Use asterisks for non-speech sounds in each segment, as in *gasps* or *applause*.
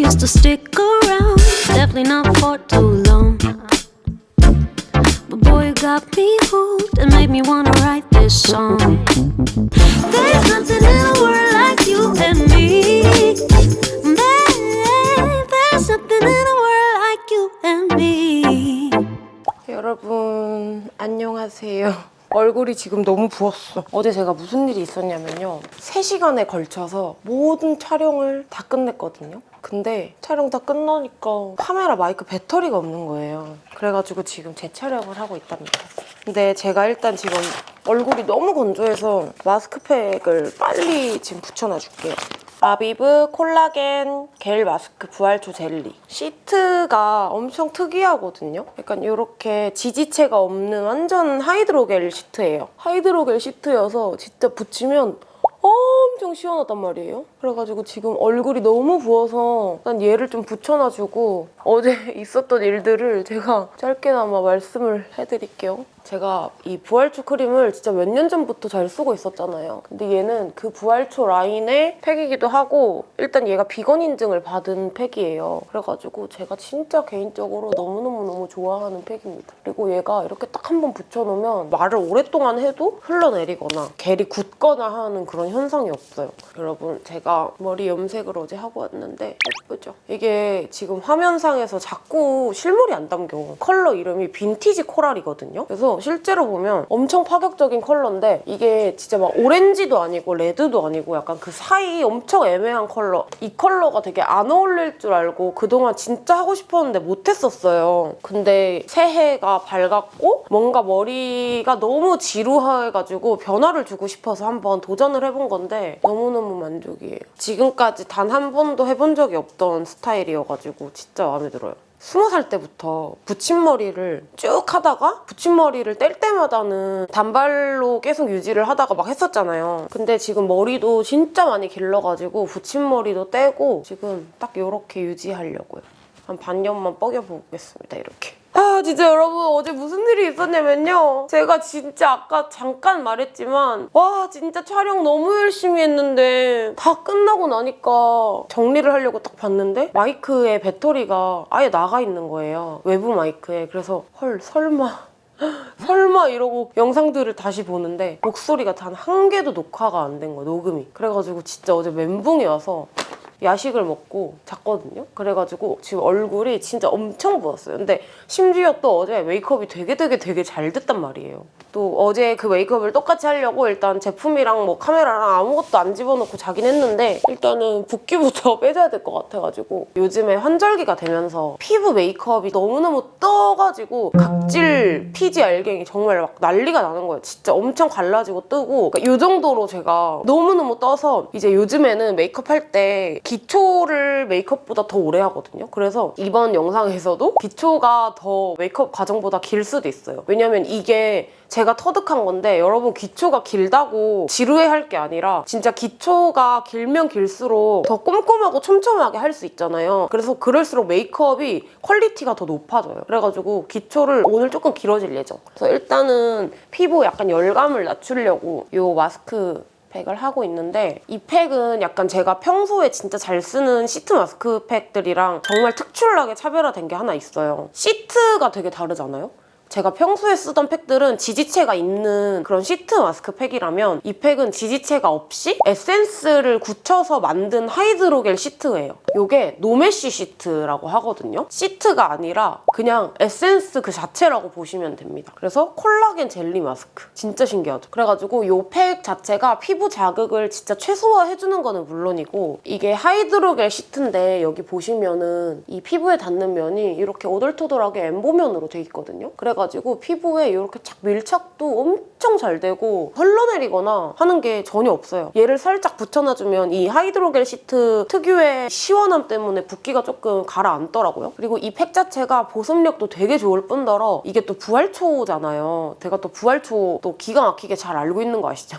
used to stick around, definitely not for too long. But boy, you got me hooked and made me wanna write this song. There's nothing in the world like you and me. Babe, there's something in the world like you and me. 여러분 안녕하세요. 얼굴이 지금 너무 부었어. 어제 제가 무슨 일이 있었냐면요. 3시간에 걸쳐서 모든 촬영을 다 끝냈거든요. 근데 촬영 다 끝나니까 카메라 마이크 배터리가 없는 거예요. 그래가지고 지금 재촬영을 하고 있답니다. 근데 제가 일단 지금 얼굴이 너무 건조해서 마스크팩을 빨리 지금 붙여놔 줄게요. 아비브 콜라겐 겔 마스크 부활초 젤리. 시트가 엄청 특이하거든요. 약간 이렇게 지지체가 없는 완전 하이드로겔 시트예요. 하이드로겔 시트여서 진짜 붙이면 엄청 시원하단 말이에요 그래가지고 지금 얼굴이 너무 부어서 난 얘를 좀 붙여놔주고 어제 *laughs* 있었던 일들을 제가 짧게나마 말씀을 해드릴게요 제가 이 부활초 크림을 진짜 몇 년 전부터 잘 쓰고 있었잖아요. 근데 얘는 그 부활초 라인의 팩이기도 하고 일단 얘가 비건 인증을 받은 팩이에요. 그래가지고 제가 진짜 개인적으로 너무너무너무 좋아하는 팩입니다. 그리고 얘가 이렇게 딱 한 번 붙여놓으면 말을 오랫동안 해도 흘러내리거나 겔이 굳거나 하는 그런 현상이 없어요. 여러분 제가 머리 염색을 어제 하고 왔는데 예쁘죠? 이게 지금 화면상에서 자꾸 실물이 안 담겨. 컬러 이름이 빈티지 코랄이거든요. 그래서 실제로 보면 엄청 파격적인 컬러인데 이게 진짜 막 오렌지도 아니고 레드도 아니고 약간 그 사이 엄청 애매한 컬러 이 컬러가 되게 안 어울릴 줄 알고 그동안 진짜 하고 싶었는데 못했었어요 근데 새해가 밝았고 뭔가 머리가 너무 지루해가지고 변화를 주고 싶어서 한번 도전을 해본 건데 너무너무 만족이에요 지금까지 단 한 번도 해본 적이 없던 스타일이어가지고 진짜 마음에 들어요 스무 살 때부터 붙임머리를 쭉 하다가 붙임머리를 뗄 때마다는 단발로 계속 유지를 하다가 막 했었잖아요. 근데 지금 머리도 진짜 많이 길러가지고 붙임머리도 떼고 지금 딱 이렇게 유지하려고요. 한 반년만 뻐겨보겠습니다, 이렇게. 아 진짜 여러분 어제 무슨 일이 있었냐면요. 제가 진짜 아까 잠깐 말했지만 와 진짜 촬영 너무 열심히 했는데 다 끝나고 나니까 정리를 하려고 딱 봤는데 마이크에 배터리가 아예 나가 있는 거예요. 외부 마이크에. 그래서 헐 설마 *gasps* 설마 이러고 영상들을 다시 보는데 목소리가 단 한 개도 녹화가 안 된 거야 녹음이. 그래가지고 진짜 어제 멘붕이 와서 야식을 먹고 잤거든요. 그래가지고 지금 얼굴이 진짜 엄청 부었어요. 근데 심지어 또 어제 메이크업이 되게 되게 되게 잘 됐단 말이에요. 또 어제 그 메이크업을 똑같이 하려고 일단 제품이랑 뭐 카메라랑 아무것도 안 집어넣고 자긴 했는데 일단은 붓기부터 *laughs* 빼줘야 될 것 같아가지고 요즘에 환절기가 되면서 피부 메이크업이 너무너무 떠가지고 각질, 피지 알갱이 정말 막 난리가 나는 거예요. 진짜 엄청 갈라지고 뜨고 그러니까 이 정도로 제가 너무너무 떠서 이제 요즘에는 메이크업 할때 기초를 메이크업보다 더 오래 하거든요. 그래서 이번 영상에서도 기초가 더 메이크업 과정보다 길 수도 있어요. 왜냐면 이게 제가 터득한 건데 여러분 기초가 길다고 지루해할 게 아니라 진짜 기초가 길면 길수록 더 꼼꼼하고 촘촘하게 할 수 있잖아요. 그래서 그럴수록 메이크업이 퀄리티가 더 높아져요. 그래가지고 기초를 오늘 조금 길어질 예정. 그래서 일단은 피부 약간 열감을 낮추려고 이 마스크 팩을 하고 있는데 이 팩은 약간 제가 평소에 진짜 잘 쓰는 시트 마스크 팩들이랑 정말 특출나게 차별화된 게 하나 있어요. 시트가 되게 다르잖아요? 제가 평소에 쓰던 팩들은 지지체가 있는 그런 시트 마스크 팩이라면 이 팩은 지지체가 없이 에센스를 굳혀서 만든 하이드로겔 시트예요. 이게 no mesh 시트라고 하거든요. 시트가 아니라 그냥 에센스 그 자체라고 보시면 됩니다. 그래서 콜라겐 젤리 마스크. 진짜 신기하죠? 그래가지고 이 팩 자체가 피부 자극을 진짜 최소화해주는 거는 물론이고 이게 하이드로겔 시트인데 여기 보시면은 이 피부에 닿는 면이 이렇게 오돌토돌하게 엠보면으로 돼 있거든요. 그래가지고 피부에 이렇게 착 밀착도 엄청 잘 되고 흘러내리거나 하는 게 전혀 없어요. 얘를 살짝 붙여놔주면 이 하이드로겔 시트 특유의 시원함 때문에 붓기가 조금 가라앉더라고요. 그리고 이 팩 자체가 보습력도 되게 좋을 뿐더러 이게 또 부활초잖아요. 제가 또 부활초 또 기가 막히게 잘 알고 있는 거 아시죠?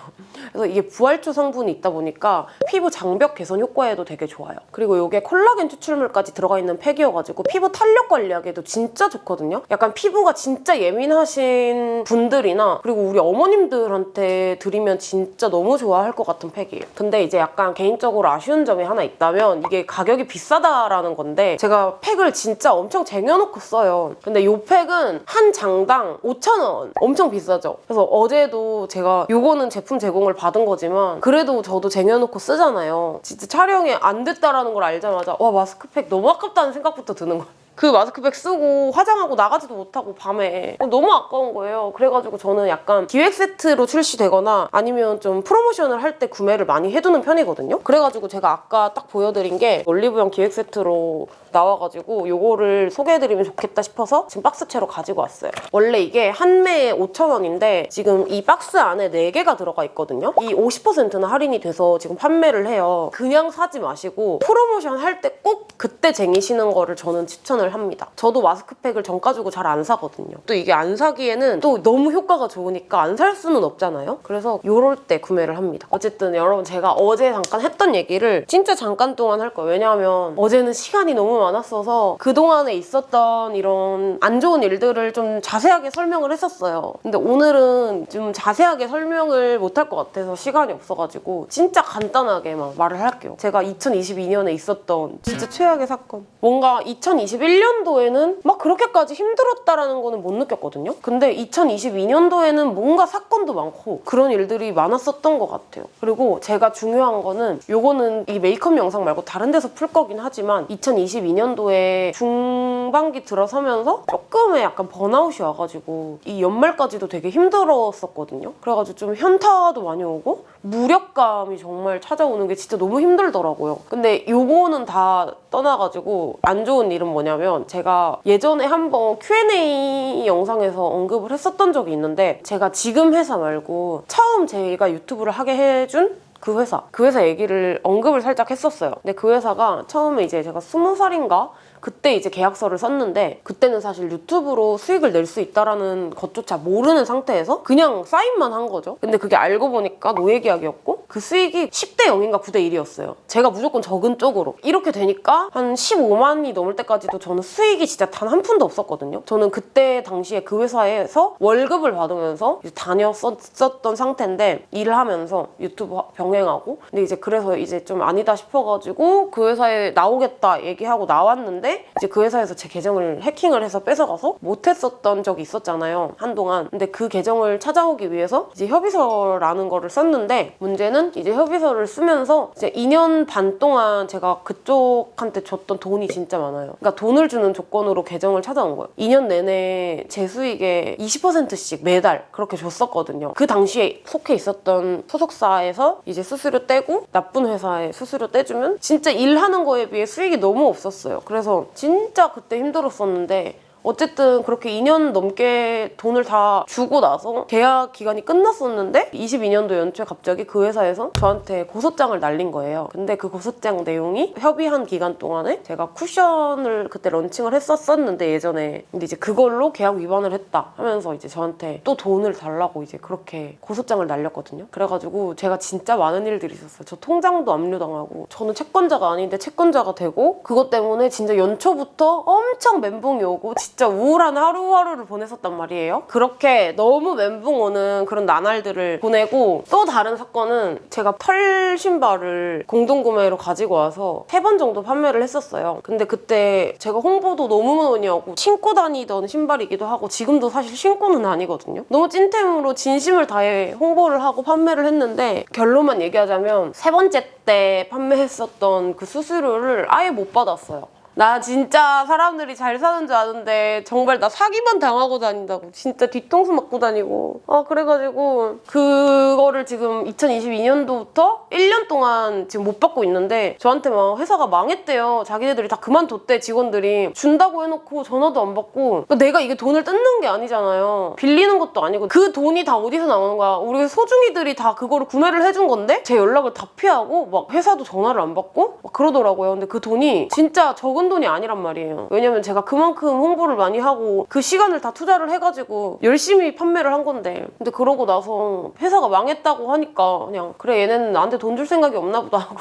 그래서 이게 부활초 성분이 있다 보니까 피부 장벽 개선 효과에도 되게 좋아요. 그리고 이게 콜라겐 추출물까지 들어가 있는 팩이어가지고 피부 탄력 관리하기에도 진짜 좋거든요. 약간 피부가 진짜 예민하신 분들이나 그리고 우리 어머님들한테 드리면 진짜 너무 좋아할 것 같은 팩이에요. 근데 이제 약간 개인적으로 아쉬운 점이 하나 있다면 이게 가격이 비싸다라는 건데 제가 팩을 진짜 엄청 쟁여놓고 써요. 근데 이 팩은 한 장당 5,000원. 엄청 비싸죠? 그래서 어제도 제가 요거는 제품 제공을 받은 거지만 그래도 저도 쟁여놓고 쓰잖아요. 진짜 촬영이 안 됐다라는 걸 알자마자 와 마스크팩 너무 아깝다는 생각부터 드는 거예요. 그 마스크팩 쓰고 화장하고 나가지도 못하고 밤에 너무 아까운 거예요. 그래가지고 저는 약간 기획 세트로 출시되거나 아니면 좀 프로모션을 할 때 구매를 많이 해두는 편이거든요. 그래가지고 제가 아까 딱 보여드린 게 올리브영 기획 세트로 나와가지고 요거를 소개해드리면 좋겠다 싶어서 지금 박스채로 가지고 왔어요. 원래 이게 한 매에 5,000원인데 지금 이 박스 안에 4개가 들어가 있거든요. 이 50%는 할인이 돼서 지금 판매를 해요. 그냥 사지 마시고 프로모션 할 때 꼭 그때 쟁이시는 거를 저는 추천을 합니다. 저도 마스크팩을 정 가지고 잘 안 사거든요. 또 이게 안 사기에는 또 너무 효과가 좋으니까 안 살 수는 없잖아요. 그래서 요럴 때 구매를 합니다. 어쨌든 여러분 제가 어제 잠깐 했던 얘기를 진짜 잠깐 동안 할 거예요. 왜냐하면 어제는 시간이 너무 많았어서 그동안에 있었던 이런 안 좋은 일들을 좀 자세하게 설명을 했었어요. 근데 오늘은 좀 자세하게 설명을 못 할 것 같아서 시간이 없어가지고 진짜 간단하게 만 말을 할게요. 제가 2022년에 있었던 진짜 최악의 사건. 뭔가 2021년 도에는 막 그렇게까지 힘들었다라는 거는 못 느꼈거든요. 근데 2022년도에는 뭔가 사건도 많고 그런 일들이 많았었던 것 같아요. 그리고 제가 중요한 거는 요거는 이 메이크업 영상 말고 다른 데서 풀 거긴 하지만 2022년도에 중 반기 들어서면서 조금의 약간 번아웃이 와가지고 이 연말까지도 되게 힘들었었거든요. 그래가지고 좀 현타도 많이 오고 무력감이 정말 찾아오는 게 진짜 너무 힘들더라고요. 근데 요거는 다 떠나가지고 안 좋은 일은 뭐냐면 제가 예전에 한번 Q&A 영상에서 언급을 했었던 적이 있는데 제가 지금 회사 말고 처음 제가 유튜브를 하게 해준 그 회사 그 회사 얘기를 언급을 살짝 했었어요 근데 그 회사가 처음에 이제 제가 스무 살인가 그때 이제 계약서를 썼는데 그때는 사실 유튜브로 수익을 낼 수 있다라는 것조차 모르는 상태에서 그냥 사인만 한 거죠. 근데 그게 알고 보니까 노예 계약이었고 그 수익이 10대 0인가 9대 1이었어요. 제가 무조건 적은 쪽으로. 이렇게 되니까 한 15만이 넘을 때까지도 저는 수익이 진짜 단 한 푼도 없었거든요. 저는 그때 당시에 그 회사에서 월급을 받으면서 다녔었던 상태인데 일을 하면서 유튜브 병행하고 근데 이제 그래서 이제 좀 아니다 싶어가지고 그 회사에 나오겠다 얘기하고 나왔는데 이제 그 회사에서 제 계정을 해킹을 해서 뺏어가서 못했었던 적이 있었잖아요 한동안. 근데 그 계정을 찾아오기 위해서 이제 협의서라는 거를 썼는데 문제는 이제 협의서를 쓰면서 이제 2년 반 동안 제가 그쪽한테 줬던 돈이 진짜 많아요. 그러니까 돈을 주는 조건으로 계정을 찾아온 거예요. 2년 내내 제 수익의 20%씩 매달 그렇게 줬었거든요. 그 당시에 속해 있었던 소속사에서 이제 수수료 떼고 나쁜 회사에 수수료 떼주면 진짜 일하는 거에 비해 수익이 너무 없었어요. 그래서 진짜 그때 힘들었었는데 어쨌든 그렇게 2년 넘게 돈을 다 주고 나서 계약 기간이 끝났었는데 22년도 연초에 갑자기 그 회사에서 저한테 고소장을 날린 거예요. 근데 그 고소장 내용이 협의한 기간 동안에 제가 쿠션을 그때 런칭을 했었었는데 예전에 근데 이제 그걸로 계약 위반을 했다 하면서 이제 저한테 또 돈을 달라고 이제 그렇게 고소장을 날렸거든요. 그래가지고 제가 진짜 많은 일들이 있었어요. 저 통장도 압류당하고 저는 채권자가 아닌데 채권자가 되고 그것 때문에 진짜 연초부터 엄청 멘붕이 오고 진짜 우울한 하루하루를 보냈었단 말이에요. 그렇게 너무 멘붕 오는 그런 나날들을 보내고 또 다른 사건은 제가 털 신발을 공동구매로 가지고 와서 세 번 정도 판매를 했었어요. 근데 그때 제가 홍보도 너무 많이 하고 신고 다니던 신발이기도 하고 지금도 사실 신고는 아니거든요. 너무 찐템으로 진심을 다해 홍보를 하고 판매를 했는데 결론만 얘기하자면 세 번째 때 판매했었던 그 수수료를 아예 못 받았어요. 나 진짜 사람들이 잘 사는 줄 아는데 정말 나 사기만 당하고 다닌다고. 진짜 뒤통수 맞고 다니고. 아 그래가지고 그거를 지금 2022년도부터 1년 동안 지금 못 받고 있는데 저한테 막 회사가 망했대요. 자기네들이 다 그만뒀대 직원들이. 준다고 해놓고 전화도 안 받고. 그러니까 내가 이게 돈을 뜯는 게 아니잖아요. 빌리는 것도 아니고 그 돈이 다 어디서 나오는 거야? 우리 소중이들이 다 그거를 구매를 해준 건데 제 연락을 다 피하고 막 회사도 전화를 안 받고 막 그러더라고요. 근데 그 돈이 진짜 적은 적은 돈이 아니란 말이에요. 왜냐면 제가 그만큼 홍보를 많이 하고 그 시간을 다 투자를 해가지고 열심히 판매를 한 건데 근데 그러고 나서 회사가 망했다고 하니까 그냥 그래 얘네는 나한테 돈 줄 생각이 없나 보다 하고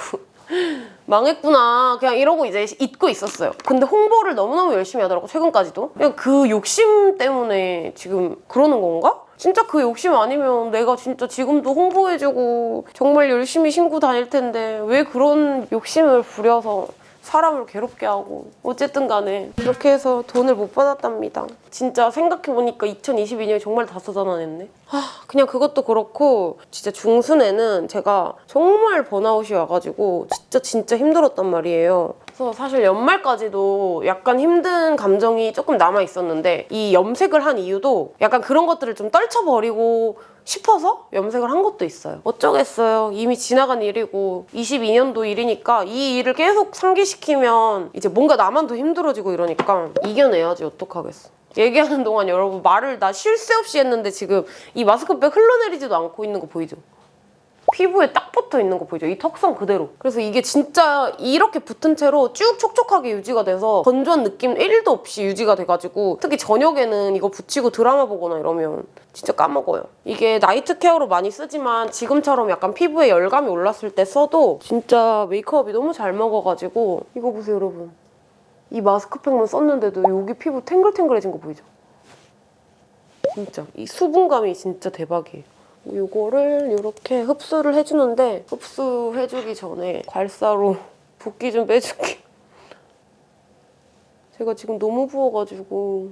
*laughs* 망했구나 그냥 이러고 이제 잊고 있었어요 근데 홍보를 너무너무 열심히 하더라고 최근까지도 그냥 그 욕심 때문에 지금 그러는 건가? 진짜 그 욕심 아니면 내가 진짜 지금도 홍보해주고 정말 열심히 신고 다닐 텐데 왜 그런 욕심을 부려서 사람을 괴롭게 하고 어쨌든 간에 그렇게 해서 돈을 못 받았답니다. 진짜 생각해보니까 2022년에 정말 다 쏟아냈네. 아 그냥 그것도 그렇고 진짜 중순에는 제가 정말 번아웃이 와가지고 진짜 진짜 힘들었단 말이에요 그래서 사실 연말까지도 약간 힘든 감정이 조금 남아 있었는데 이 염색을 한 이유도 약간 그런 것들을 좀 떨쳐버리고 싶어서 염색을 한 것도 있어요. 어쩌겠어요. 이미 지나간 일이고 22년도 일이니까 이 일을 계속 상기시키면 이제 뭔가 나만 더 힘들어지고 이러니까 이겨내야지 어떡하겠어. 얘기하는 동안 여러분 말을 나 쉴 새 없이 했는데 지금 이 마스크백 흘러내리지도 않고 있는 거 보이죠? 피부에 딱 붙어 있는 거 보이죠? 이 턱선 그대로. 그래서 이게 진짜 이렇게 붙은 채로 쭉 촉촉하게 유지가 돼서 건조한 느낌 1도 없이 유지가 돼가지고 특히 저녁에는 이거 붙이고 드라마 보거나 이러면 진짜 까먹어요. 이게 나이트 케어로 많이 쓰지만 지금처럼 약간 피부에 열감이 올랐을 때 써도 진짜 메이크업이 너무 잘 먹어가지고 이거 보세요 여러분. 이 마스크팩만 썼는데도 여기 피부 탱글탱글해진 거 보이죠? 진짜 이 수분감이 진짜 대박이에요. 이거를 이렇게 흡수를 해주는데 흡수해주기 전에 괄사로 붓기 좀 빼줄게. 제가 지금 너무 부어가지고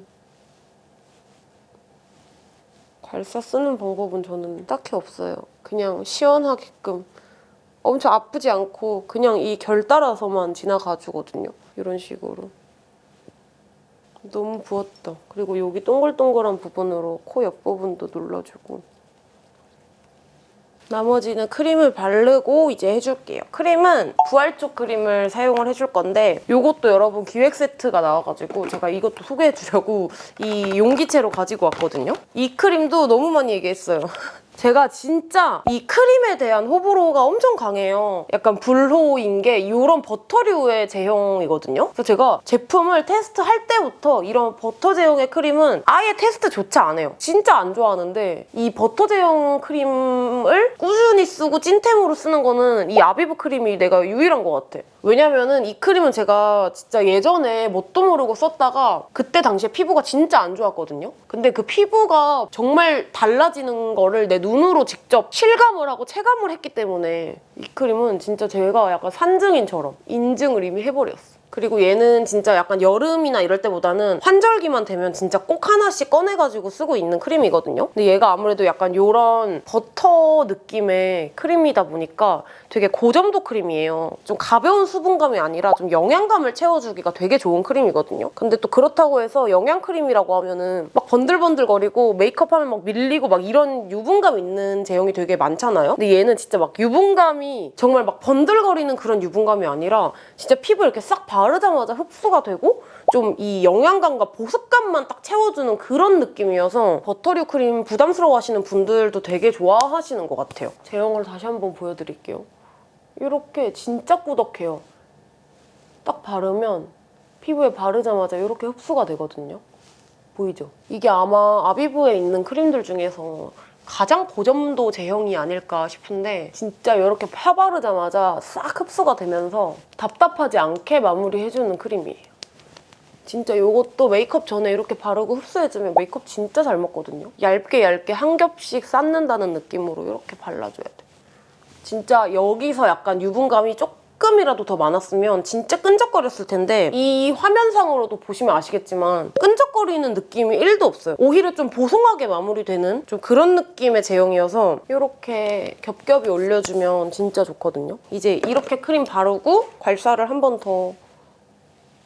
괄사 쓰는 방법은 저는 딱히 없어요. 그냥 시원하게끔 엄청 아프지 않고 그냥 이 결 따라서만 지나가주거든요. 이런 식으로. 너무 부었다. 그리고 여기 동글동글한 부분으로 코 옆부분도 눌러주고 나머지는 크림을 바르고 이제 해줄게요. 크림은 부활촉 크림을 사용을 해줄 건데 이것도 여러분 기획 세트가 나와가지고 제가 이것도 소개해주려고 이 용기채로 가지고 왔거든요. 이 크림도 너무 많이 얘기했어요. *laughs* 제가 진짜 이 크림에 대한 호불호가 엄청 강해요. 약간 불호인 게 이런 버터류의 제형이거든요. 그래서 제가 제품을 테스트할 때부터 이런 버터 제형의 크림은 아예 테스트조차 안 해요. 진짜 안 좋아하는데 이 버터 제형 크림을 꾸준히 쓰고 찐템으로 쓰는 거는 이 아비브 크림이 내가 유일한 것 같아. 왜냐면은 이 크림은 제가 진짜 예전에 뭣도 모르고 썼다가 그때 당시에 피부가 진짜 안 좋았거든요. 근데 그 피부가 정말 달라지는 거를 내 눈으로 직접 실감을 하고 체감을 했기 때문에 이 크림은 진짜 제가 약간 산증인처럼 인증을 이미 해버렸어. 그리고 얘는 진짜 약간 여름이나 이럴 때보다는 환절기만 되면 진짜 꼭 하나씩 꺼내가지고 쓰고 있는 크림이거든요. 근데 얘가 아무래도 약간 이런 버터 느낌의 크림이다 보니까 되게 고점도 크림이에요. 좀 가벼운 수분감이 아니라 좀 영양감을 채워주기가 되게 좋은 크림이거든요. 근데 또 그렇다고 해서 영양 크림이라고 하면은 막 번들번들거리고 메이크업하면 막 밀리고 막 이런 유분감 있는 제형이 되게 많잖아요. 근데 얘는 진짜 막 유분감이 정말 막 번들거리는 그런 유분감이 아니라 진짜 피부 이렇게 싹 바르자마자 흡수가 되고 좀 이 영양감과 보습감만 딱 채워주는 그런 느낌이어서 버터류 크림 부담스러워 하시는 분들도 되게 좋아하시는 것 같아요. 제형을 다시 한번 보여드릴게요. 이렇게 진짜 꾸덕해요. 딱 바르면 피부에 바르자마자 이렇게 흡수가 되거든요. 보이죠? 이게 아마 아비브에 있는 크림들 중에서 가장 고점도 제형이 아닐까 싶은데 진짜 이렇게 펴 바르자마자 싹 흡수가 되면서 답답하지 않게 마무리해주는 크림이에요. 진짜 이것도 메이크업 전에 이렇게 바르고 흡수해주면 메이크업 진짜 잘 먹거든요. 얇게 얇게 한 겹씩 쌓는다는 느낌으로 이렇게 발라줘야 돼. 진짜 여기서 약간 유분감이 조금이라도 더 많았으면 진짜 끈적거렸을 텐데 이 화면상으로도 보시면 아시겠지만 끈적거리는 느낌이 1도 없어요. 오히려 좀 보송하게 마무리되는 좀 그런 느낌의 제형이어서 이렇게 겹겹이 올려주면 진짜 좋거든요. 이제 이렇게 크림 바르고 괄사를 한 번 더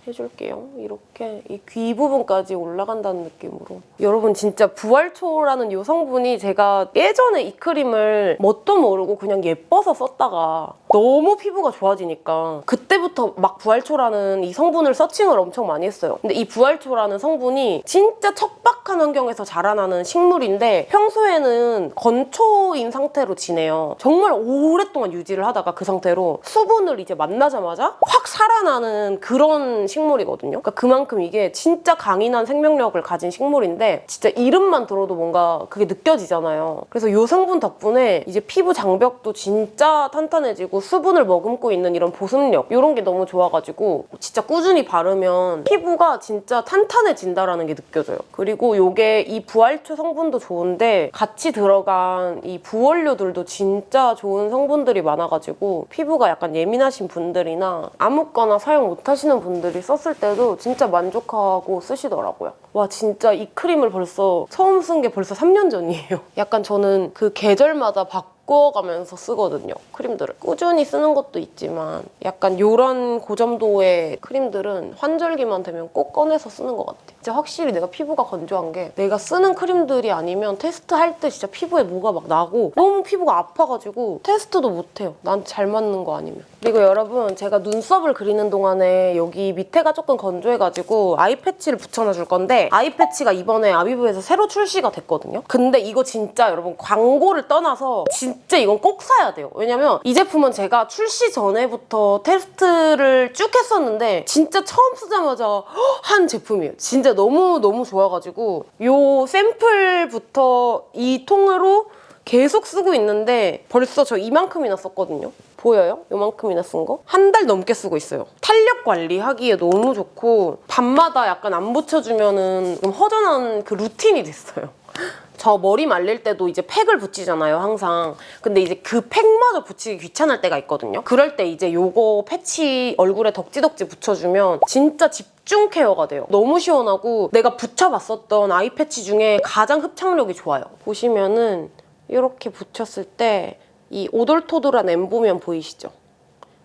해줄게요. 이렇게 이 귀 부분까지 올라간다는 느낌으로. 여러분 진짜 부활초라는 이 성분이 제가 예전에 이 크림을 뭣도 모르고 그냥 예뻐서 썼다가 너무 피부가 좋아지니까 그때부터 막 부활초라는 이 성분을 서칭을 엄청 많이 했어요. 근데 이 부활초라는 성분이 진짜 척박한 환경에서 자라나는 식물인데 평소에는 건초인 상태로 지내요. 정말 오랫동안 유지를 하다가 그 상태로 수분을 이제 만나자마자 확 살아나는 그런 식물 이거든요. 그러니까 그만큼 이게 진짜 강인한 생명력을 가진 식물인데 진짜 이름만 들어도 뭔가 그게 느껴지잖아요. 그래서 이 성분 덕분에 이제 피부 장벽도 진짜 탄탄해지고 수분을 머금고 있는 이런 보습력 이런 게 너무 좋아가지고 진짜 꾸준히 바르면 피부가 진짜 탄탄해진다라는 게 느껴져요. 그리고 이게 이 부활초 성분도 좋은데 같이 들어간 이 부원료들도 진짜 좋은 성분들이 많아가지고 피부가 약간 예민하신 분들이나 아무거나 사용 못하시는 분들이 썼을 때도 진짜 만족하고 쓰시더라고요. 와 진짜 이 크림을 벌써 처음 쓴 게 벌써 3년 전이에요. *laughs* 약간 저는 그 계절마다 바 꿔가면서 쓰거든요. 크림들을. 꾸준히 쓰는 것도 있지만 약간 이런 고점도의 크림들은 환절기만 되면 꼭 꺼내서 쓰는 것 같아요. 진짜 확실히 내가 피부가 건조한 게 내가 쓰는 크림들이 아니면 테스트할 때 진짜 피부에 뭐가 막 나고 너무 피부가 아파가지고 테스트도 못해요. 난잘 맞는 거 아니면. 그리고 여러분 제가 눈썹을 그리는 동안에 여기 밑에가 조금 건조해가지고 아이 패치를 붙여놔 줄 건데 아이 패치가 이번에 아비브에서 새로 출시가 됐거든요. 근데 이거 진짜 여러분 광고를 떠나서 진짜 이건 꼭 사야 돼요. 왜냐면 이 제품은 제가 출시 전에부터 테스트를 쭉 했었는데 진짜 처음 쓰자마자 한 제품이에요. 진짜 너무 너무 좋아가지고 요 샘플부터 이 통으로 계속 쓰고 있는데 벌써 저 이만큼이나 썼거든요. 보여요? 요만큼이나 쓴 거? 한 달 넘게 쓰고 있어요. 탄력 관리하기에 너무 좋고 밤마다 약간 안 붙여주면은 좀 허전한 그 루틴이 됐어요. *laughs* 저 머리 말릴 때도 이제 팩을 붙이잖아요, 항상. 근데 이제 그 팩마저 붙이기 귀찮을 때가 있거든요. 그럴 때 이제 요거 패치 얼굴에 덕지덕지 붙여주면 진짜 집중 care가 돼요. 너무 시원하고 내가 붙여봤었던 eye 패치 중에 가장 흡착력이 좋아요. 보시면은 이렇게 붙였을 때 이 오돌토돌한 엠보면 보이시죠?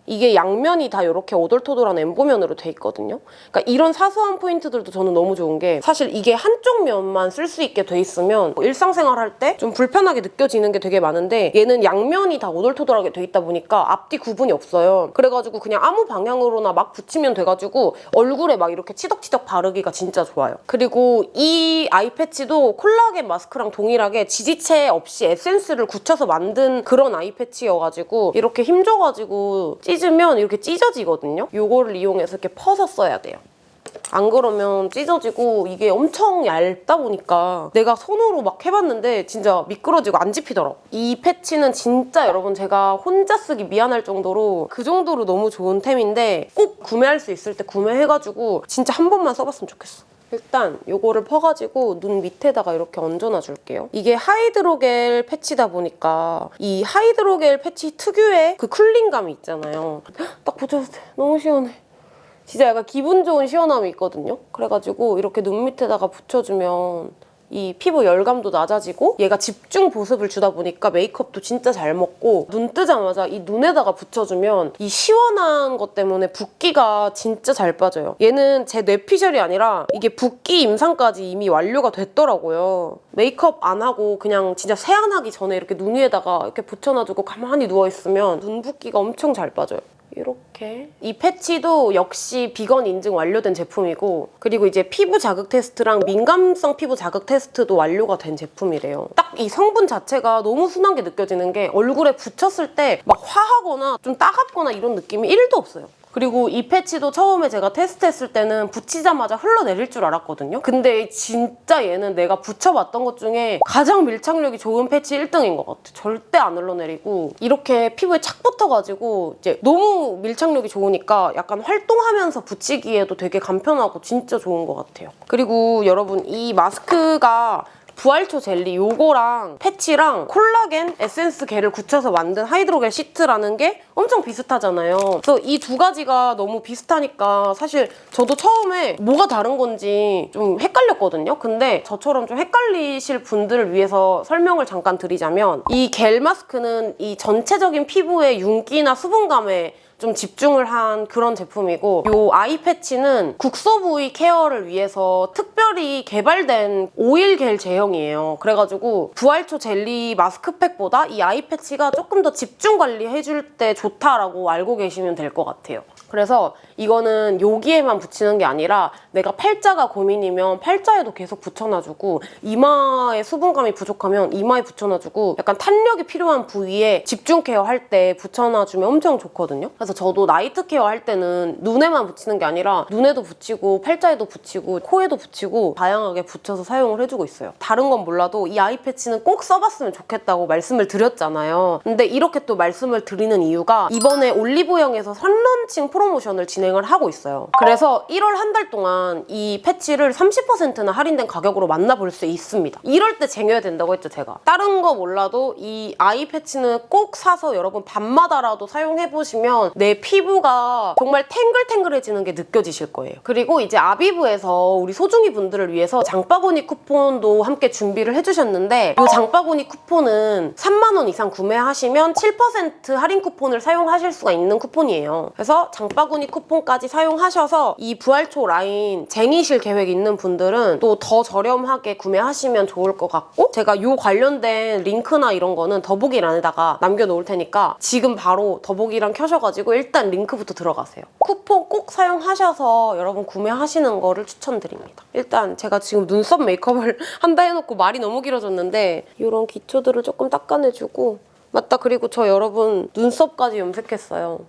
이게 양면이 다 이렇게 오돌토돌한 엠보면으로 돼 있거든요. 그러니까 이런 사소한 포인트들도 저는 너무 좋은 게 사실 이게 한쪽 면만 쓸 수 있게 돼 있으면 뭐 일상생활 할 때 좀 불편하게 느껴지는 게 되게 많은데 얘는 양면이 다 오돌토돌하게 돼 있다 보니까 앞뒤 구분이 없어요. 그래가지고 그냥 아무 방향으로나 막 붙이면 돼가지고 얼굴에 막 이렇게 치덕치덕 바르기가 진짜 좋아요. 그리고 이 아이 패치도 콜라겐 마스크랑 동일하게 지지체 없이 에센스를 굳혀서 만든 그런 아이 패치여가지고 이렇게 힘줘가지고 찢으면 이렇게 찢어지거든요. 이거를 이용해서 이렇게 퍼서 써야 돼요. 안 그러면 찢어지고 이게 엄청 얇다 보니까 내가 손으로 막 해봤는데 진짜 미끄러지고 안 집히더라고. 이 패치는 진짜 여러분 제가 혼자 쓰기 미안할 정도로 그 정도로 너무 좋은 템인데 꼭 구매할 수 있을 때 구매해가지고 진짜 한 번만 써봤으면 좋겠어. 일단 이거를 퍼가지고 눈 밑에다가 이렇게 얹어놔 줄게요. 이게 하이드로겔 패치다 보니까 이 하이드로겔 패치 특유의 그 쿨링감이 있잖아요. *gasps* 딱 붙였을 때 너무 시원해. 진짜 약간 기분 좋은 시원함이 있거든요. 그래가지고 이렇게 눈 밑에다가 붙여주면 이 피부 열감도 낮아지고 얘가 집중 보습을 주다 보니까 메이크업도 진짜 잘 먹고 눈 뜨자마자 이 눈에다가 붙여주면 이 시원한 것 때문에 붓기가 진짜 잘 빠져요. 얘는 제 뇌피셜이 아니라 이게 붓기 임상까지 이미 완료가 됐더라고요. 메이크업 안 하고 그냥 진짜 세안하기 전에 이렇게 눈 위에다가 이렇게 붙여놔두고 가만히 누워있으면 눈 붓기가 엄청 잘 빠져요. 이렇게 이 패치도 역시 비건 인증 완료된 제품이고 그리고 이제 피부 자극 테스트랑 민감성 피부 자극 테스트도 완료가 된 제품이래요. 딱 이 성분 자체가 너무 순한 게 느껴지는 게 얼굴에 붙였을 때 막 화하거나 좀 따갑거나 이런 느낌이 1도 없어요. 그리고 이 패치도 처음에 제가 테스트했을 때는 붙이자마자 흘러내릴 줄 알았거든요. 근데 진짜 얘는 내가 붙여봤던 것 중에 가장 밀착력이 좋은 패치 1등인 것 같아. 절대 안 흘러내리고 이렇게 피부에 착 붙어가지고 이제 너무 밀착력이 좋으니까 약간 활동하면서 붙이기에도 되게 간편하고 진짜 좋은 것 같아요. 그리고 여러분 이 마스크가 부활초 젤리 요거랑 패치랑 콜라겐 에센스 겔을 굳혀서 만든 하이드로겔 시트라는 게 엄청 비슷하잖아요. 그래서 이 두 가지가 너무 비슷하니까 사실 저도 처음에 뭐가 다른 건지 좀 헷갈렸거든요. 근데 저처럼 좀 헷갈리실 분들을 위해서 설명을 잠깐 드리자면 이 겔 마스크는 이 전체적인 피부의 윤기나 수분감에 좀 집중을 한 그런 제품이고 이 eye 패치는 국소 부위 care를 위해서 특별히 개발된 오일 겔 제형이에요. 그래가지고 부활초 젤리 마스크팩보다 이 eye 패치가 조금 더 집중 관리해줄 때 좋다라고 알고 계시면 될 것 같아요. 그래서 이거는 여기에만 붙이는 게 아니라 내가 팔자가 고민이면 팔자에도 계속 붙여놔주고 이마에 수분감이 부족하면 이마에 붙여놔주고 약간 탄력이 필요한 부위에 집중 care 할 때 붙여놔주면 엄청 좋거든요. 그래서 저도 night care 할 때는 눈에만 붙이는 게 아니라 눈에도 붙이고 팔자에도 붙이고 코에도 붙이고 다양하게 붙여서 사용을 해주고 있어요. 다른 건 몰라도 이 eye 패치는 꼭 써봤으면 좋겠다고 말씀을 드렸잖아요. 근데 이렇게 또 말씀을 드리는 이유가 이번에 올리브영에서 선launching 프로모션을 진행을 하고 있어요. 그래서 1월 한 달 동안 이 패치를 30%나 할인된 가격으로 만나볼 수 있습니다. 이럴 때 쟁여야 된다고 했죠, 제가. 다른 거 몰라도 이 eye 패치는 꼭 사서 여러분 밤마다라도 사용해보시면 내 피부가 정말 탱글탱글해지는 게 느껴지실 거예요. 그리고 이제 아비브에서 우리 소중이 분들을 위해서 장바구니 쿠폰도 함께 준비를 해주셨는데 이 장바구니 쿠폰은 3만 원 이상 구매하시면 7% 할인 쿠폰을 사용하실 수가 있는 쿠폰이에요. 그래서 장 바구니 쿠폰까지 사용하셔서 이 부활초 라인 쟁이실 계획 있는 분들은 또 더 저렴하게 구매하시면 좋을 것 같고 제가 이 관련된 링크나 이런 거는 더보기란에다가 남겨놓을 테니까 지금 바로 더보기란 켜셔가지고 일단 링크부터 들어가세요. 쿠폰 꼭 사용하셔서 여러분 구매하시는 거를 추천드립니다. 일단 제가 지금 눈썹 메이크업을 *laughs* 한다 해놓고 말이 너무 길어졌는데 이런 기초들을 조금 닦아내주고 맞다 그리고 저 여러분 눈썹까지 염색했어요.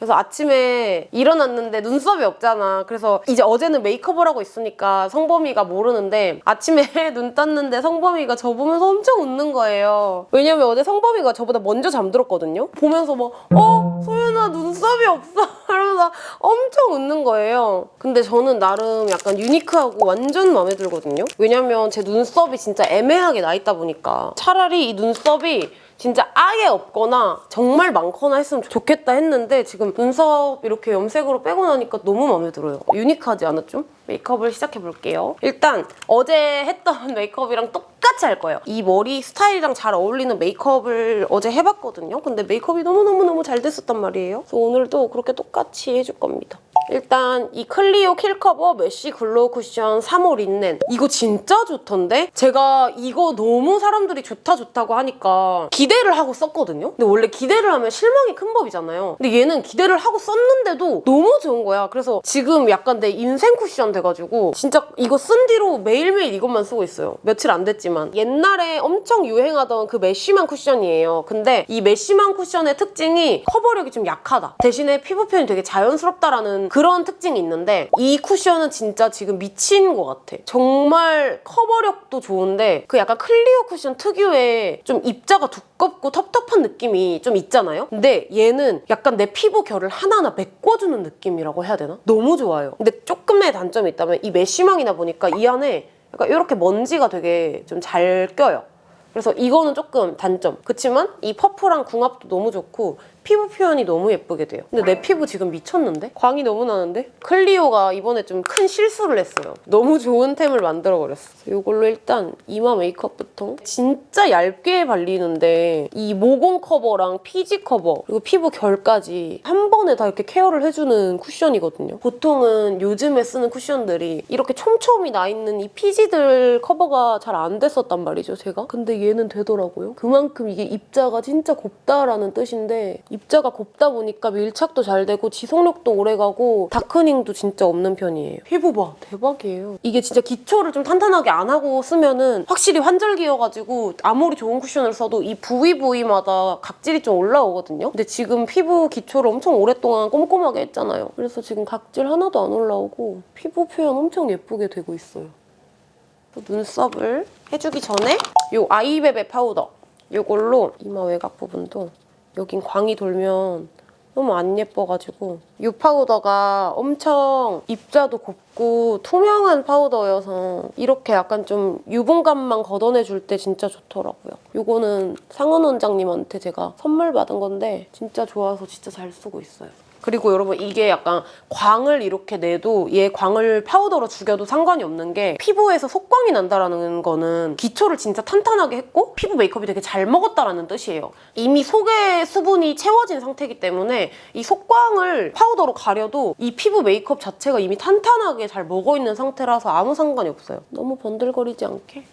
그래서 아침에 일어났는데 눈썹이 없잖아. 그래서 이제 어제는 메이크업을 하고 있으니까 성범이가 모르는데 아침에 *laughs* 눈 떴는데 성범이가 저 보면서 엄청 웃는 거예요. 왜냐면 어제 성범이가 저보다 먼저 잠들었거든요. 보면서 막 어? 소연아 눈썹이 없어. *laughs* 이러면서 엄청 웃는 거예요. 근데 저는 나름 약간 유니크하고 완전 마음에 들거든요. 왜냐면 제 눈썹이 진짜 애매하게 나 있다 보니까 차라리 이 눈썹이 진짜 아예 없거나 정말 많거나 했으면 좋겠다 했는데 지금 눈썹 이렇게 염색으로 빼고 나니까 너무 마음에 들어요. 유니크하지 않아 좀? 메이크업을 시작해볼게요. 일단 어제 했던 *laughs* 메이크업이랑 똑같이 할 거예요. 이 머리 스타일이랑 잘 어울리는 메이크업을 어제 해봤거든요. 근데 메이크업이 너무너무너무 잘 됐었단 말이에요. 그래서 오늘도 그렇게 똑같이 해줄 겁니다. 일단 이 클리오 킬커버 mesh glow 쿠션 3호 린넨 이거 진짜 좋던데? 제가 이거 너무 사람들이 좋다 좋다고 하니까 기대를 하고 썼거든요? 근데 원래 기대를 하면 실망이 큰 법이잖아요. 근데 얘는 기대를 하고 썼는데도 너무 좋은 거야. 그래서 지금 약간 내 인생 쿠션 돼가지고 진짜 이거 쓴 뒤로 매일매일 이것만 쓰고 있어요. 며칠 안 됐지만 옛날에 엄청 유행하던 그 mesh망 쿠션이에요. 근데 이 mesh망 쿠션의 특징이 커버력이 좀 약하다. 대신에 피부 표현이 되게 자연스럽다라는 그런 특징이 있는데 이 쿠션은 진짜 지금 미친 것 같아. 정말 커버력도 좋은데 그 약간 클리오 쿠션 특유의 좀 입자가 두껍고 텁텁한 느낌이 좀 있잖아요? 근데 얘는 약간 내 피부 결을 하나하나 메꿔주는 느낌이라고 해야 되나? 너무 좋아요. 근데 조금의 단점이 있다면 이 mesh망이다 보니까 이 안에 약간 이렇게 먼지가 되게 좀 잘 껴요. 그래서 이거는 조금 단점. 그치만 이 퍼프랑 궁합도 너무 좋고 피부 표현이 너무 예쁘게 돼요. 근데 내 피부 지금 미쳤는데? 광이 너무 나는데? 클리오가 이번에 좀 큰 실수를 했어요. 너무 좋은 템을 만들어버렸어. 이걸로 일단 이마 메이크업부터 진짜 얇게 발리는데 이 모공 커버랑 피지 커버 그리고 피부 결까지 한 번에 다 이렇게 케어를 해주는 쿠션이거든요. 보통은 요즘에 쓰는 쿠션들이 이렇게 촘촘히 나 있는 이 피지들 커버가 잘 안 됐었단 말이죠, 제가. 근데 얘는 되더라고요. 그만큼 이게 입자가 진짜 곱다라는 뜻인데 입자가 곱다 보니까 밀착도 잘 되고 지속력도 오래가고 다크닝도 진짜 없는 편이에요. 피부 봐. 대박이에요. 이게 진짜 기초를 좀 탄탄하게 안 하고 쓰면 은 확실히 환절기여가지고 아무리 좋은 쿠션을 써도 이 부위 부위마다 각질이 좀 올라오거든요. 근데 지금 피부 기초를 엄청 오랫동안 꼼꼼하게 했잖아요. 그래서 지금 각질 하나도 안 올라오고 피부 표현 엄청 예쁘게 되고 있어요. 눈썹을 해주기 전에 이 아이베베 파우더 이걸로 이마 외곽 부분도 여긴 광이 돌면 너무 안 예뻐가지고 이 파우더가 엄청 입자도 곱고 투명한 파우더여서 이렇게 약간 좀 유분감만 걷어내줄 때 진짜 좋더라고요. 이거는 상은 원장님한테 제가 선물 받은 건데 진짜 좋아서 진짜 잘 쓰고 있어요. 그리고 여러분 이게 약간 광을 이렇게 내도 얘 광을 파우더로 죽여도 상관이 없는 게 피부에서 속광이 난다라는 거는 기초를 진짜 탄탄하게 했고 피부 메이크업이 되게 잘 먹었다라는 뜻이에요. 이미 속에 수분이 채워진 상태이기 때문에 이 속광을 파우더로 가려도 이 피부 메이크업 자체가 이미 탄탄하게 잘 먹어있는 상태라서 아무 상관이 없어요. 너무 번들거리지 않게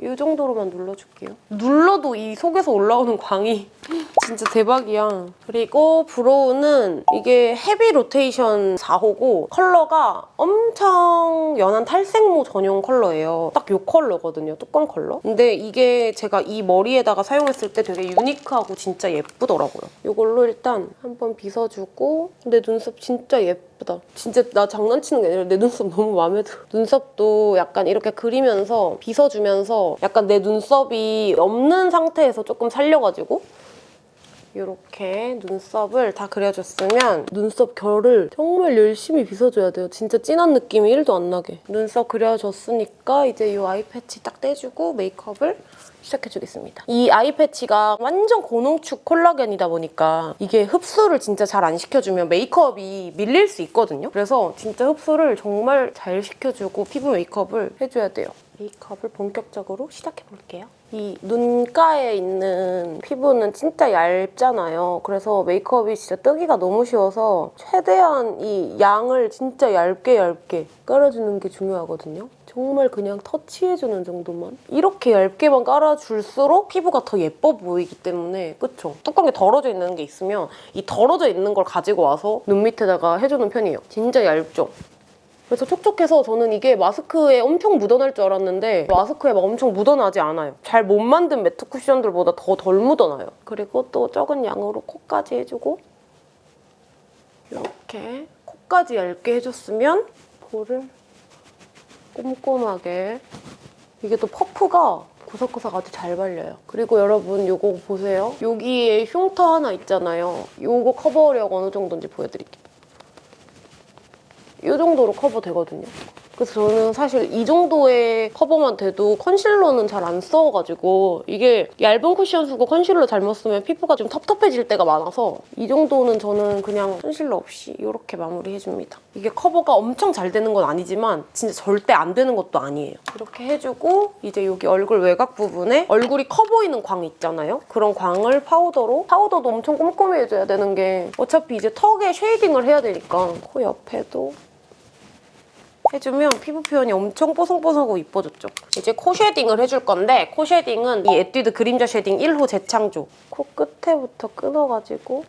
이 정도로만 눌러줄게요. 눌러도 이 속에서 올라오는 광이 *laughs* 진짜 대박이야. 그리고 brow는 이게 헤비 로테이션 4호고 컬러가 엄청 연한 탈색모 전용 컬러예요. 딱 이 컬러거든요, 뚜껑 컬러. 근데 이게 제가 이 머리에다가 사용했을 때 되게 유니크하고 진짜 예쁘더라고요. 이걸로 일단 한번 빗어주고 내 눈썹 진짜 예쁘다. 진짜 나 장난치는 게 아니라 내 눈썹 너무 마음에 들어. 눈썹도 약간 이렇게 그리면서 빗어주면서 약간 내 눈썹이 없는 상태에서 조금 살려가지고 이렇게 눈썹을 다 그려줬으면 눈썹 결을 정말 열심히 빗어줘야 돼요. 진짜 진한 느낌이 1도 안 나게. 눈썹 그려줬으니까 이제 이 아이 패치 딱 떼주고 메이크업을 시작해주겠습니다. 이 아이 패치가 완전 고농축 콜라겐이다 보니까 이게 흡수를 진짜 잘 안 시켜주면 메이크업이 밀릴 수 있거든요. 그래서 진짜 흡수를 정말 잘 시켜주고 피부 메이크업을 해줘야 돼요. 메이크업을 본격적으로 시작해볼게요. 이 눈가에 있는 피부는 진짜 얇잖아요. 그래서 메이크업이 진짜 뜨기가 너무 쉬워서 최대한 이 양을 진짜 얇게 얇게 깔아주는 게 중요하거든요. 정말 그냥 터치해주는 정도만. 이렇게 얇게만 깔아줄수록 피부가 더 예뻐 보이기 때문에 그쵸? 뚜껑에 덜어져 있는 게 있으면 이 덜어져 있는 걸 가지고 와서 눈 밑에다가 해주는 편이에요. 진짜 얇죠? 그래서 촉촉해서 저는 이게 마스크에 엄청 묻어날 줄 알았는데 마스크에 막 엄청 묻어나지 않아요. 잘 못 만든 매트 쿠션들보다 더 덜 묻어나요. 그리고 또 적은 양으로 코까지 해주고 이렇게 코까지 얇게 해줬으면 볼을 꼼꼼하게 이게 또 퍼프가 구석구석 아주 잘 발려요. 그리고 여러분 이거 보세요. 여기에 흉터 하나 있잖아요. 이거 커버력 어느 정도인지 보여드릴게요. 이 정도로 커버 되거든요. 그래서 저는 사실 이 정도의 커버만 돼도 컨실러는 잘 안 써가지고 이게 얇은 쿠션 쓰고 컨실러 잘못 쓰면 피부가 좀 텁텁해질 때가 많아서 이 정도는 저는 그냥 컨실러 없이 이렇게 마무리해줍니다. 이게 커버가 엄청 잘 되는 건 아니지만 진짜 절대 안 되는 것도 아니에요. 이렇게 해주고 이제 여기 얼굴 외곽 부분에 얼굴이 커 보이는 광 있잖아요. 그런 광을 파우더로 파우더도 엄청 꼼꼼히 해줘야 되는 게 어차피 이제 턱에 쉐이딩을 해야 되니까 코 옆에도 해주면 피부 표현이 엄청 뽀송뽀송하고 이뻐졌죠. 이제 코 쉐딩을 해줄 건데 코 쉐딩은 이 에뛰드 그림자 쉐딩 1호 재창조 코 끝에부터 끊어가지고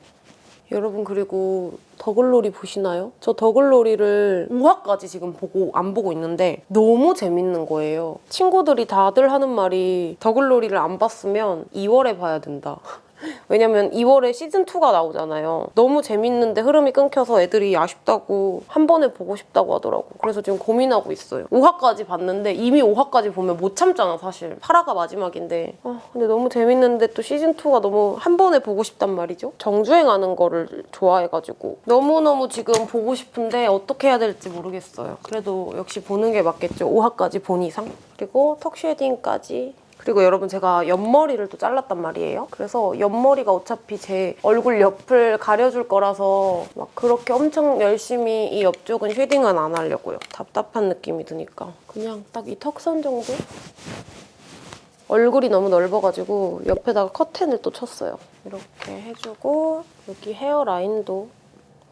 여러분 그리고 더글로리 보시나요? 저 더글로리를 5화까지 지금 보고 안 보고 있는데 너무 재밌는 거예요. 친구들이 다들 하는 말이 더글로리를 안 봤으면 2월에 봐야 된다. *laughs* 왜냐면 2월에 시즌2가 나오잖아요. 너무 재밌는데 흐름이 끊겨서 애들이 아쉽다고 한 번에 보고 싶다고 하더라고. 그래서 지금 고민하고 있어요. 5화까지 봤는데 이미 5화까지 보면 못 참잖아 사실. 8화가 마지막인데. 아 근데 너무 재밌는데 또 시즌2가 너무 한 번에 보고 싶단 말이죠. 정주행하는 거를 좋아해가지고 너무너무 지금 보고 싶은데 어떻게 해야 될지 모르겠어요. 그래도 역시 보는 게 맞겠죠. 5화까지 본 이상. 그리고 턱 쉐딩까지 그리고 여러분 제가 옆머리를 또 잘랐단 말이에요. 그래서 옆머리가 어차피 제 얼굴 옆을 가려줄 거라서 막 그렇게 엄청 열심히 이 옆쪽은 쉐딩은 안 하려고요. 답답한 느낌이 드니까. 그냥 딱 이 턱선 정도? 얼굴이 너무 넓어가지고 옆에다가 커튼을 또 쳤어요. 이렇게 해주고 여기 헤어라인도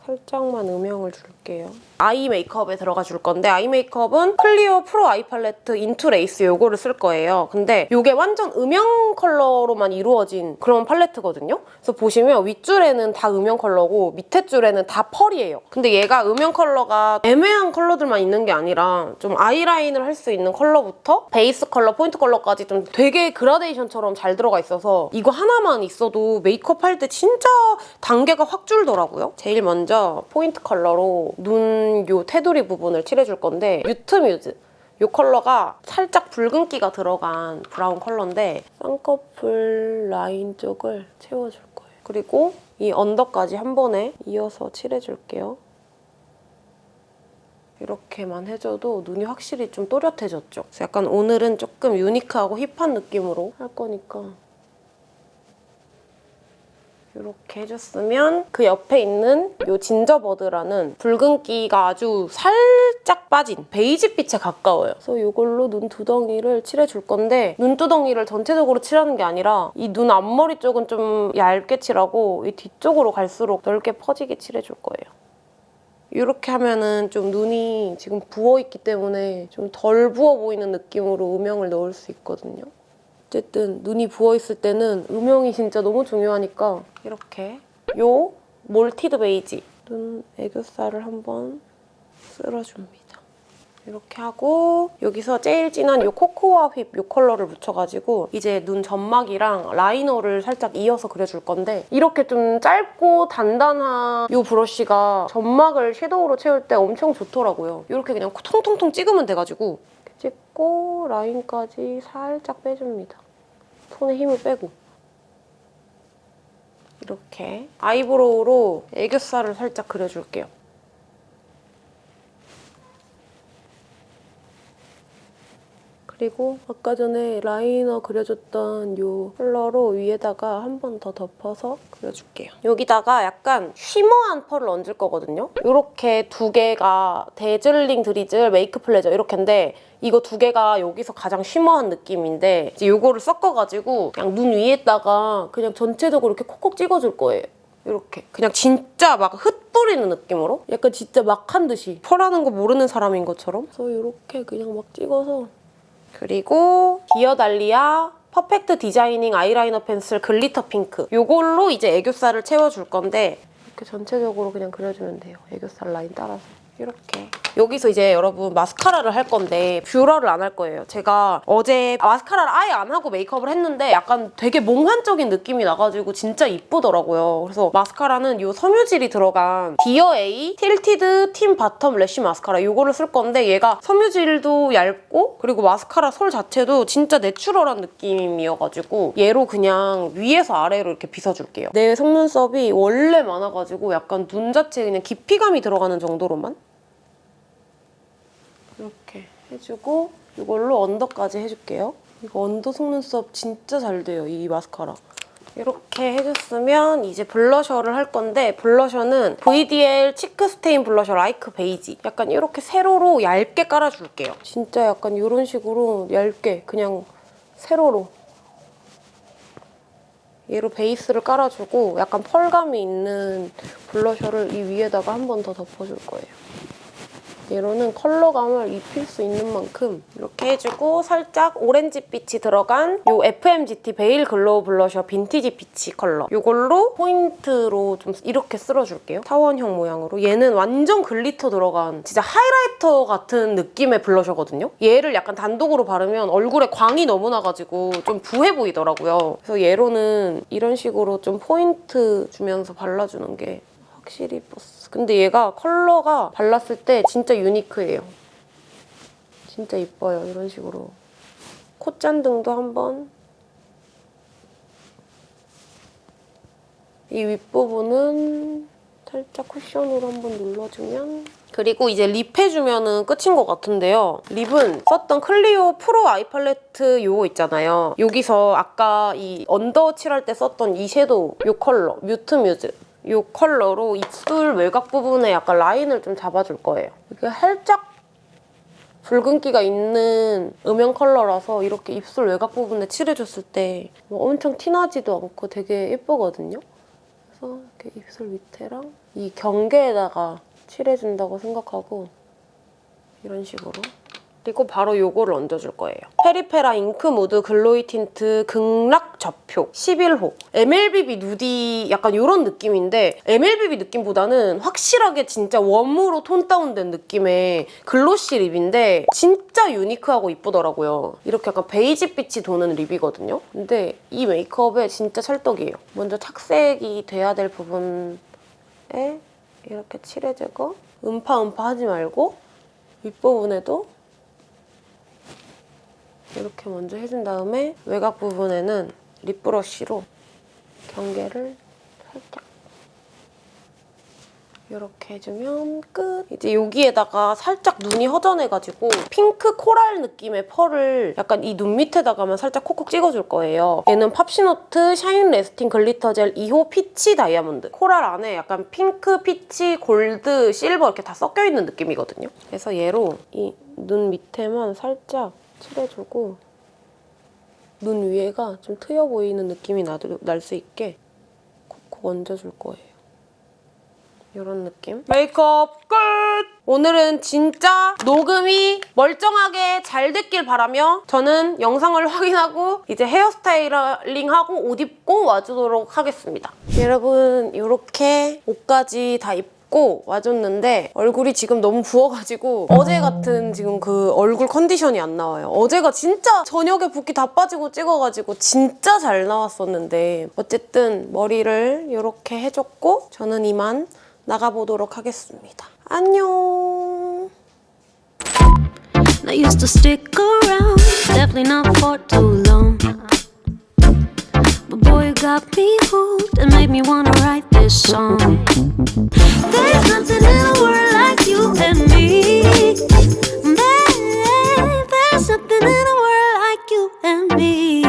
살짝만 음영을 줄게요. 아이 메이크업에 들어가 줄 건데 아이 메이크업은 클리오 프로 아이 팔레트 into lace 요거를 쓸 거예요. 근데 이게 완전 음영 컬러로만 이루어진 그런 팔레트거든요. 그래서 보시면 윗줄에는 다 음영 컬러고 밑에 줄에는 다 펄이에요. 근데 얘가 음영 컬러가 애매한 컬러들만 있는 게 아니라 좀 아이라인을 할 수 있는 컬러부터 베이스 컬러, 포인트 컬러까지 좀 되게 그라데이션처럼 잘 들어가 있어서 이거 하나만 있어도 메이크업 할 때 진짜 단계가 확 줄더라고요. 제일 먼저 포인트 컬러로 눈 요 테두리 부분을 칠해줄 건데 mute muse 이 컬러가 살짝 붉은기가 들어간 브라운 컬러인데 쌍꺼풀 라인 쪽을 채워줄 거예요. 그리고 이 언더까지 한 번에 이어서 칠해줄게요. 이렇게만 해줘도 눈이 확실히 좀 또렷해졌죠. 약간 오늘은 조금 유니크하고 힙한 느낌으로 할 거니까 이렇게 해줬으면 그 옆에 있는 이 진저버드라는 붉은기가 아주 살짝 빠진 베이지빛에 가까워요. 그래서 이걸로 눈 두덩이를 칠해줄 건데 눈 두덩이를 전체적으로 칠하는 게 아니라 이 눈 앞머리 쪽은 좀 얇게 칠하고 이 뒤쪽으로 갈수록 넓게 퍼지게 칠해줄 거예요. 이렇게 하면은 좀 눈이 지금 부어있기 때문에 좀 덜 부어 보이는 느낌으로 음영을 넣을 수 있거든요. 어쨌든 눈이 부어있을 때는 음영이 진짜 너무 중요하니까 이렇게 요 malted 베이지 눈 애교살을 한번 쓸어줍니다. 이렇게 하고 여기서 제일 진한 이 코코아 whip 이 컬러를 묻혀가지고 이제 눈 점막이랑 라이너를 살짝 이어서 그려줄 건데 이렇게 좀 짧고 단단한 이 브러쉬가 점막을 섀도우로 채울 때 엄청 좋더라고요. 이렇게 그냥 통통통 찍으면 돼가지고 찍고 라인까지 살짝 빼줍니다. 손에 힘을 빼고 이렇게 eyebrow로 애교살을 살짝 그려줄게요. 그리고 아까 전에 라이너 그려줬던 이 컬러로 위에다가 한 번 더 덮어서 그려줄게요. 여기다가 약간 shimmer한 펄을 얹을 거거든요. 이렇게 두 개가 dazzling drizzle make pleasure 이렇게인데 이거 두 개가 여기서 가장 shimmer한 느낌인데 이제 이거를 섞어가지고 그냥 눈 위에다가 그냥 전체적으로 이렇게 콕콕 찍어줄 거예요. 이렇게 그냥 진짜 막 흩뿌리는 느낌으로 약간 진짜 막 한 듯이 펄하는 거 모르는 사람인 것처럼 그래서 이렇게 그냥 막 찍어서 그리고 디어달리아 Perfect Designing Eyeliner Pencil Glitter Pink 이걸로 이제 애교살을 채워줄 건데 이렇게 전체적으로 그냥 그려주면 돼요. 애교살 라인 따라서 이렇게 여기서 이제 여러분 마스카라를 할 건데 뷰러를 안 할 거예요. 제가 어제 마스카라를 아예 안 하고 메이크업을 했는데 약간 되게 몽환적인 느낌이 나가지고 진짜 이쁘더라고요. 그래서 마스카라는 이 섬유질이 들어간 디어 A 틸티드 팀 Bottom Lash Mascara 이거를 쓸 건데 얘가 섬유질도 얇고 그리고 마스카라 솔 자체도 진짜 내추럴한 느낌이어가지고 얘로 그냥 위에서 아래로 이렇게 빗어줄게요. 내 속눈썹이 원래 많아가지고 약간 눈 자체에 그냥 깊이감이 들어가는 정도로만 이렇게 해주고 이걸로 언더까지 해줄게요. 이거 언더 속눈썹 진짜 잘 돼요, 이 마스카라. 이렇게 해줬으면 이제 블러셔를 할 건데 블러셔는 VDL Cheek Stain Blusher Like Beige 약간 이렇게 세로로 얇게 깔아줄게요. 진짜 약간 이런 식으로 얇게 그냥 세로로 얘로 베이스를 깔아주고 약간 펄감이 있는 블러셔를 이 위에다가 한 번 더 덮어줄 거예요. 얘로는 컬러감을 입힐 수 있는 만큼 이렇게 해주고 살짝 오렌지빛이 들어간 이 FMGT Veil Glow Blusher Vintage Peach 컬러 이걸로 포인트로 좀 이렇게 쓸어줄게요. 타원형 모양으로. 얘는 완전 glitter 들어간 진짜 하이라이터 같은 느낌의 블러셔거든요. 얘를 약간 단독으로 바르면 얼굴에 광이 너무 나가지고 좀 부해 보이더라고요. 그래서 얘로는 이런 식으로 좀 포인트 주면서 발라주는 게 확실히 이뻤어. 근데 얘가 컬러가 발랐을 때 진짜 유니크해요. 진짜 이뻐요, 이런 식으로. 콧잔등도 한번. 이 윗부분은 살짝 쿠션으로 한번 눌러주면 그리고 이제 립 해주면 끝인 것 같은데요. 립은 썼던 클리오 Pro Eye Palette 요거 있잖아요. 여기서 아까 이 언더 칠할 때 썼던 이 섀도우 요 컬러 Mute Muse 이 컬러로 입술 외곽 부분에 약간 라인을 좀 잡아줄 거예요. 이게 살짝 붉은기가 있는 음영 컬러라서 이렇게 입술 외곽 부분에 칠해줬을 때 뭐 엄청 티나지도 않고 되게 예쁘거든요. 그래서 이렇게 입술 밑에랑 이 경계에다가 칠해준다고 생각하고 이런 식으로 그리고 바로 이거를 얹어줄 거예요. 페리페라 Ink Mood Glowy Tint 극락 접효 11호 MLBB Nudy 약간 이런 느낌인데 MLBB 느낌보다는 확실하게 진짜 warm으로 tone down된 느낌의 glossy 립인데 진짜 유니크하고 이쁘더라고요. 이렇게 약간 베이지빛이 도는 립이거든요. 근데 이 메이크업에 진짜 찰떡이에요. 먼저 착색이 돼야 될 부분에 이렇게 칠해주고 음파 음파 하지 말고 윗부분에도 이렇게 먼저 해준 다음에 외곽 부분에는 lip brush로 경계를 살짝 이렇게 해주면 끝! 이제 여기에다가 살짝 눈이 허전해가지고 핑크 코랄 느낌의 펄을 약간 이 눈 밑에다가만 살짝 콕콕 찍어줄 거예요. 얘는 팝시노트 Shine Lasting Glitter Gel 2호 Peach Diamond. 코랄 안에 약간 핑크, peach, 골드, 실버 이렇게 다 섞여있는 느낌이거든요. 그래서 얘로 이 눈 밑에만 살짝 칠해주고 눈 위에가 좀 트여 보이는 느낌이 날 수 있게 콕콕 얹어줄 거예요. 이런 느낌. 메이크업 끝! 오늘은 진짜 녹음이 멀쩡하게 잘 됐길 바라며 저는 영상을 *laughs* 확인하고 이제 헤어스타일링하고 옷 입고 와주도록 하겠습니다. 여러분 이렇게 옷까지 다 입고 와줬는데 얼굴이 지금 너무 부어가지고 어제 같은 지금 그 얼굴 컨디션이 안 나와요. 어제가 진짜 저녁에 붓기 다 빠지고 찍어가지고 진짜 잘 나왔었는데 어쨌든 머리를 이렇게 해줬고 저는 이만 나가보도록 하겠습니다. 안녕. But boy, you got me hooked and made me wanna write this song. There's nothing in the world like you and me. Babe, there's something in the world like you and me.